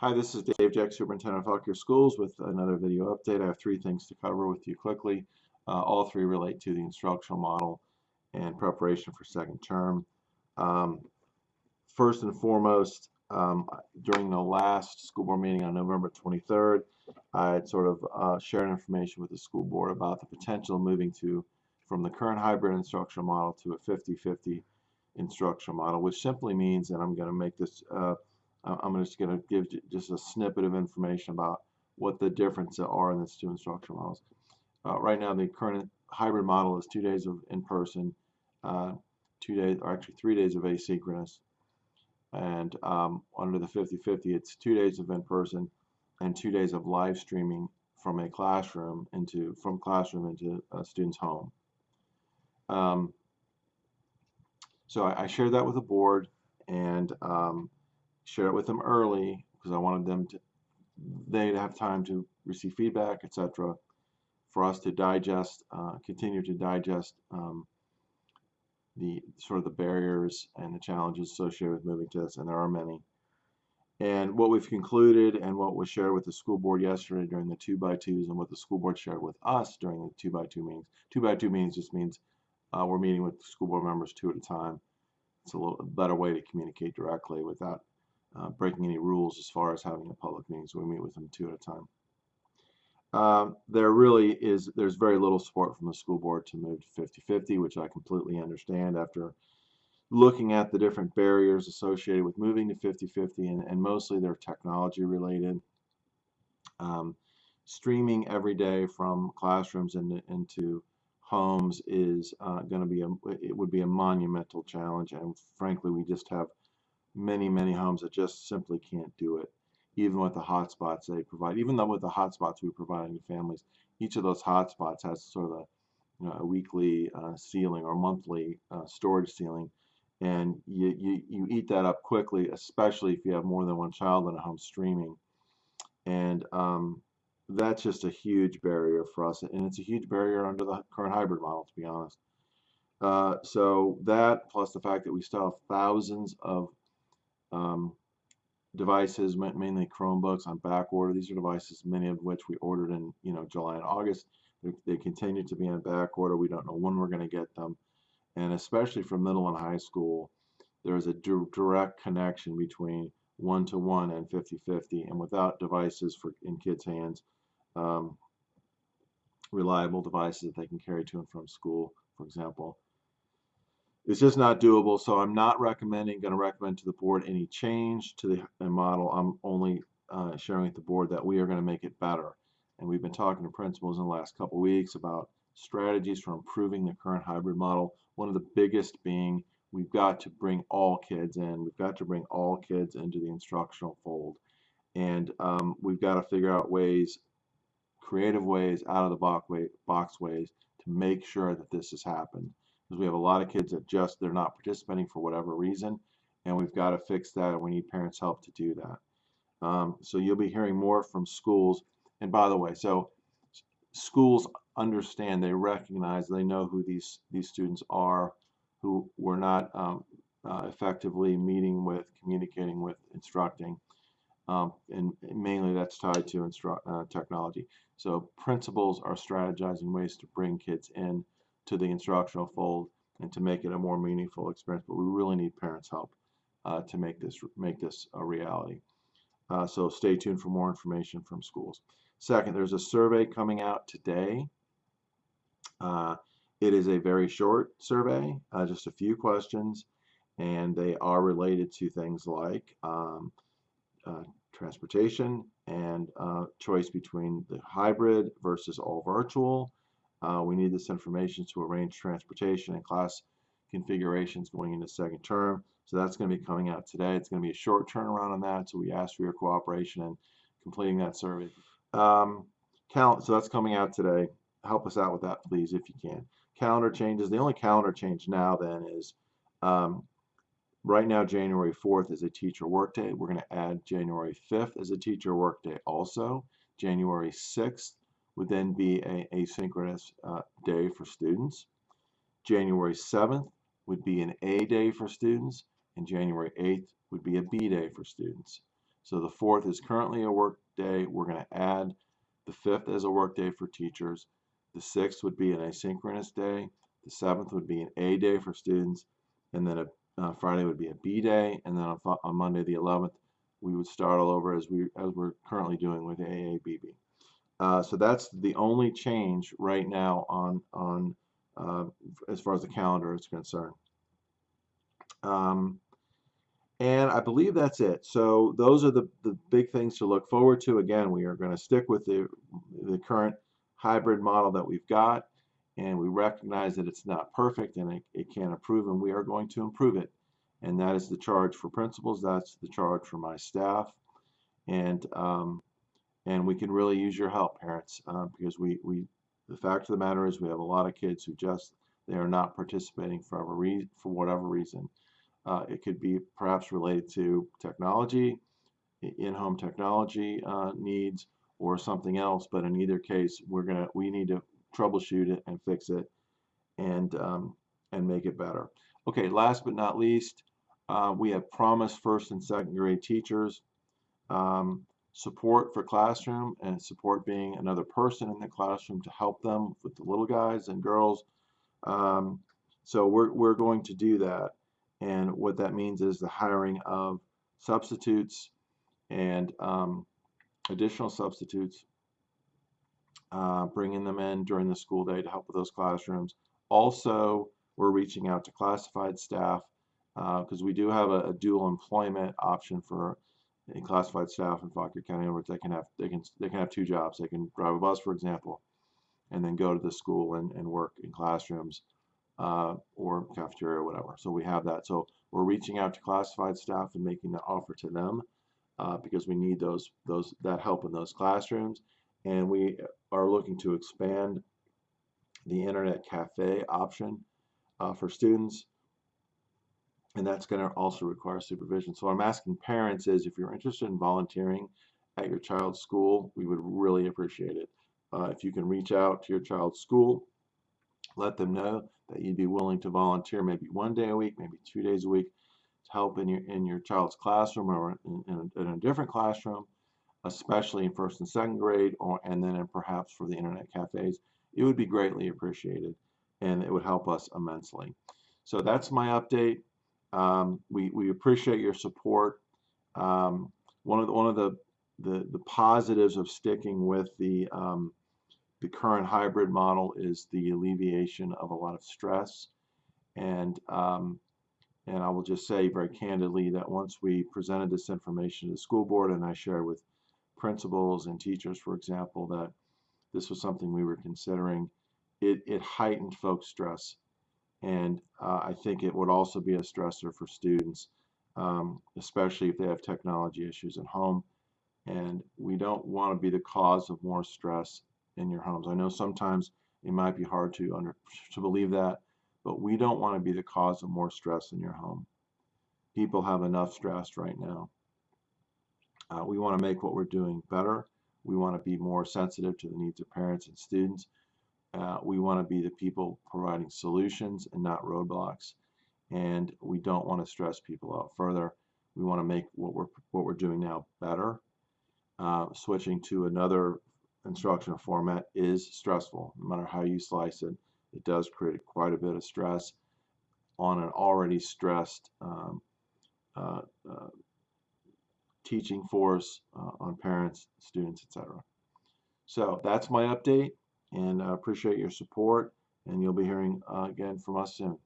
Hi, this is Dave Jeck, Superintendent of Fauquier Schools with another video update. I have three things to cover with you quickly. Uh, all three relate to the instructional model and preparation for second term. Um, first and foremost, um, during the last school board meeting on November 23rd, I had sort of uh, shared information with the school board about the potential of moving to from the current hybrid instructional model to a 50-50 instructional model, which simply means, and I'm going to make this uh, I'm just going to give just a snippet of information about what the differences are in these two instructional models. Uh, right now, the current hybrid model is two days of in-person, uh, two days, or actually three days of asynchronous. And um, under the 50-50, it's two days of in-person and two days of live streaming from a classroom into from classroom into a student's home. Um, so I, I shared that with the board, and um, share it with them early because I wanted them to they to have time to receive feedback, etc. For us to digest, uh, continue to digest um, the sort of the barriers and the challenges associated with moving to this, and there are many. And what we've concluded and what was shared with the school board yesterday during the two by twos and what the school board shared with us during the two by two meetings. Two by two meetings just means uh, we're meeting with school board members two at a time. It's a little better way to communicate directly without uh, breaking any rules as far as having a public meeting, so we meet with them two at a time. Uh, there really is, there's very little support from the school board to move to 50-50, which I completely understand after looking at the different barriers associated with moving to 50-50, and, and, mostly they're technology related. Um, streaming every day from classrooms into, into homes is uh, going to be a, it would be a monumental challenge, and frankly, we just have many, many homes that just simply can't do it, even with the hotspots they provide. Even though with the hotspots we provide to families, each of those hotspots has sort of a, you know, a weekly uh, ceiling or monthly uh, storage ceiling, and you, you, you eat that up quickly, especially if you have more than one child in a home streaming. And um, that's just a huge barrier for us, and it's a huge barrier under the current hybrid model, to be honest. Uh, so that plus the fact that we still have thousands of um, devices, mainly Chromebooks on back order. These are devices, many of which we ordered in you know July and August. They, they continue to be on back order. We don't know when we're going to get them. And especially for middle and high school, there is a direct connection between one-to-one -one and 50-50. And without devices for in kids' hands, um, reliable devices that they can carry to and from school, for example, it's just not doable. So I'm not recommending, going to recommend to the board any change to the model. I'm only uh, sharing with the board that we are going to make it better. And we've been talking to principals in the last couple weeks about strategies for improving the current hybrid model. One of the biggest being we've got to bring all kids in. We've got to bring all kids into the instructional fold. And um, we've got to figure out ways, creative ways, out of the box ways to make sure that this has happened because we have a lot of kids that just they're not participating for whatever reason and we've got to fix that and we need parents help to do that. Um, so you'll be hearing more from schools and by the way so schools understand they recognize they know who these these students are who were not um, uh, effectively meeting with communicating with instructing um, and mainly that's tied to uh, technology. So principals are strategizing ways to bring kids in to the instructional fold and to make it a more meaningful experience. But we really need parents' help uh, to make this make this a reality. Uh, so stay tuned for more information from schools. Second, there's a survey coming out today. Uh, it is a very short survey, uh, just a few questions, and they are related to things like um, uh, transportation and uh, choice between the hybrid versus all virtual, uh, we need this information to arrange transportation and class configurations going into second term. So that's going to be coming out today. It's going to be a short turnaround on that. So we ask for your cooperation in completing that survey. Um, so that's coming out today. Help us out with that, please, if you can. Calendar changes. The only calendar change now then is um, right now January 4th is a teacher workday. We're going to add January 5th as a teacher workday also. January 6th would then be a asynchronous uh, day for students. January 7th would be an A day for students, and January 8th would be a B day for students. So the fourth is currently a work day. We're going to add the fifth as a work day for teachers. The sixth would be an asynchronous day. The seventh would be an A day for students. And then a uh, Friday would be a B day. And then on, on Monday the 11th, we would start all over as we as we're currently doing with AABB. Uh, so that's the only change right now on on uh, as far as the calendar is concerned. Um, and I believe that's it. So those are the, the big things to look forward to. Again, we are going to stick with the, the current hybrid model that we've got. And we recognize that it's not perfect and it, it can't improve, and we are going to improve it. And that is the charge for principals. That's the charge for my staff. And um, and we can really use your help, parents, uh, because we, we the fact of the matter is we have a lot of kids who just they are not participating for, re for whatever reason. Uh, it could be perhaps related to technology, in-home technology uh, needs, or something else. But in either case, we're gonna we need to troubleshoot it and fix it, and um, and make it better. Okay, last but not least, uh, we have promised first and second grade teachers um, support for classroom and support being another person in the classroom to help them with the little guys and girls. Um, so we're, we're going to do that. And what that means is the hiring of substitutes and um, additional substitutes, uh, bringing them in during the school day to help with those classrooms. Also, we're reaching out to classified staff because uh, we do have a, a, dual employment option for classified staff in Fauquier County. Words, they can have they can they can have two jobs. They can drive a bus, for example, and then go to the school and, and work in classrooms uh, or cafeteria or whatever. So we have that. So we're reaching out to classified staff and making the offer to them uh, because we need those those that help in those classrooms, and we are looking to expand the internet cafe option uh, for students and that's going to also require supervision. So I'm asking parents is if you're interested in volunteering at your child's school, we would really appreciate it. Uh, if you can reach out to your child's school, let them know that you'd be willing to volunteer maybe one day a week, maybe two days a week to help in your in your child's classroom or in, in, a, in a different classroom, especially in first and second grade, or and then in perhaps for the internet cafes. It would be greatly appreciated, and it would help us immensely. So that's my update. Um, we, we appreciate your support. Um, one of the, one of the, the, the positives of sticking with the um, the current hybrid model is the alleviation of a lot of stress and um, and I will just say very candidly that once we presented this information to the school board and I shared with principals and teachers for example that this was something we were considering it, it heightened folks stress and uh, I think it would also be a stressor for students, um, especially if they have technology issues at home. And we don't want to be the cause of more stress in your homes. I know sometimes it might be hard to under to believe that, but we don't want to be the cause of more stress in your home. People have enough stress right now. Uh, we want to make what we're doing better. We want to be more sensitive to the needs of parents and students. Uh, we want to be the people providing solutions and not roadblocks. And we don't want to stress people out further. We want to make what we're what we're doing now better. Uh, switching to another instructional format is stressful. No matter how you slice it, it does create quite a bit of stress on an already stressed um, uh, uh, teaching force uh, on parents, students, etc. So that's my update and I appreciate your support and you'll be hearing uh, again from us soon.